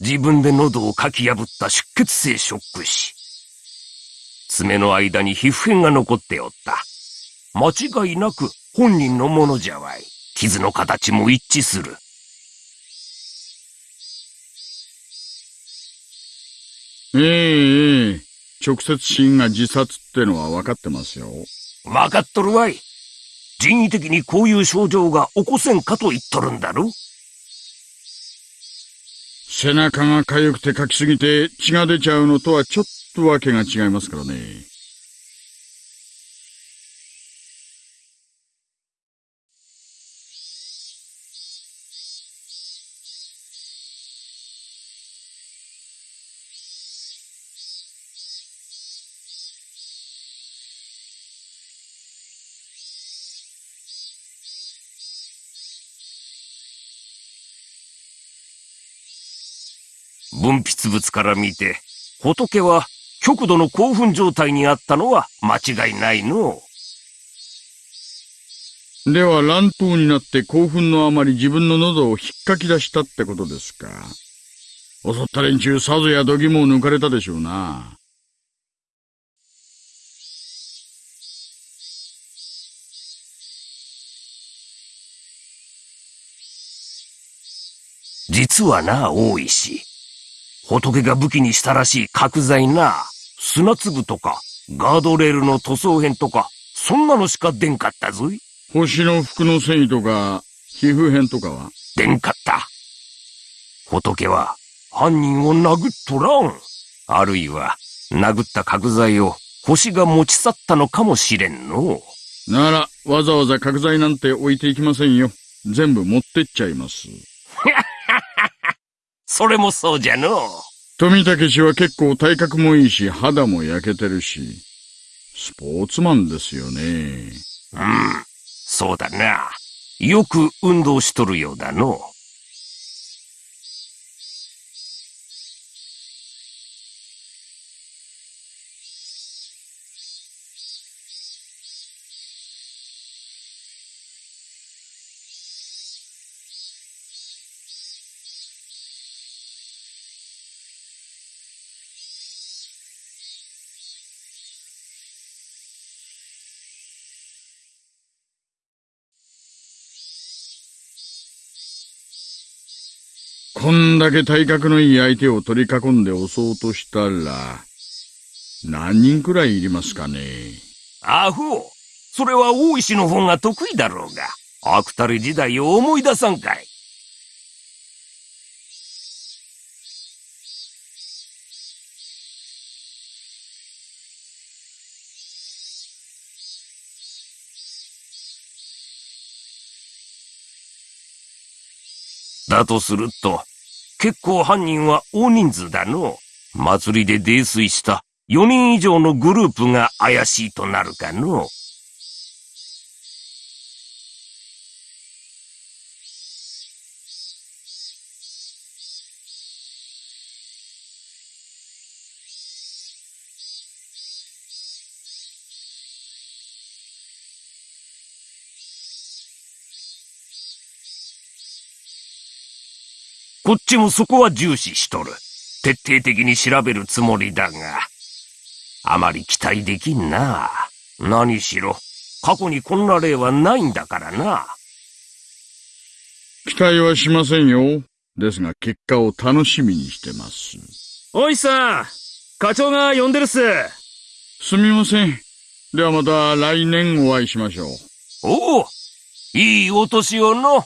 自分で喉をかき破った出血性ショック死。爪の間に皮膚片が残っておった。間違いなく本人のものじゃわい。傷の形も一致する。ええええ。直接死因が自殺ってのは分かってますよ。分かっとるわい。人為的にこういう症状が起こせんかと言っとるんだろ背中が痒くてかきすぎて血が出ちゃうのとはちょっとわけが違いますからね。分泌物から見て、仏は極度の興奮状態にあったのは間違いないの。では乱闘になって興奮のあまり自分の喉を引っかき出したってことですか。襲った連中さぞや度肝を抜かれたでしょうな。実はな、大石。仏が武器にしたらしい角材な、砂粒とか、ガードレールの塗装片とか、そんなのしか出んかったぞい。星の服の繊維とか、皮膚片とかは？出んかった。仏は、犯人を殴っとらん。あるいは、殴った角材を星が持ち去ったのかもしれんの。なら、わざわざ角材なんて置いていきませんよ。全部持ってっちゃいます。それもそうじゃの。富武氏は結構体格もいいし、肌も焼けてるし、スポーツマンですよね。うん、そうだな。よく運動しとるようだの。こんだけ体格のいい相手を取り囲んで押そうとしたら、何人くらいいりますかね？アホそれは大石の方が得意だろうが、アクタル時代を思い出さんかい。だとすると、結構犯人は大人数だの。祭りで泥酔した4人以上のグループが怪しいとなるかの。こっちもそこは重視しとる。徹底的に調べるつもりだが、あまり期待できんな。何しろ、過去にこんな例はないんだからな。期待はしませんよ。ですが結果を楽しみにしてます。おいさん、課長が呼んでるっす。すみません。ではまた来年お会いしましょう。おおいいお年をの。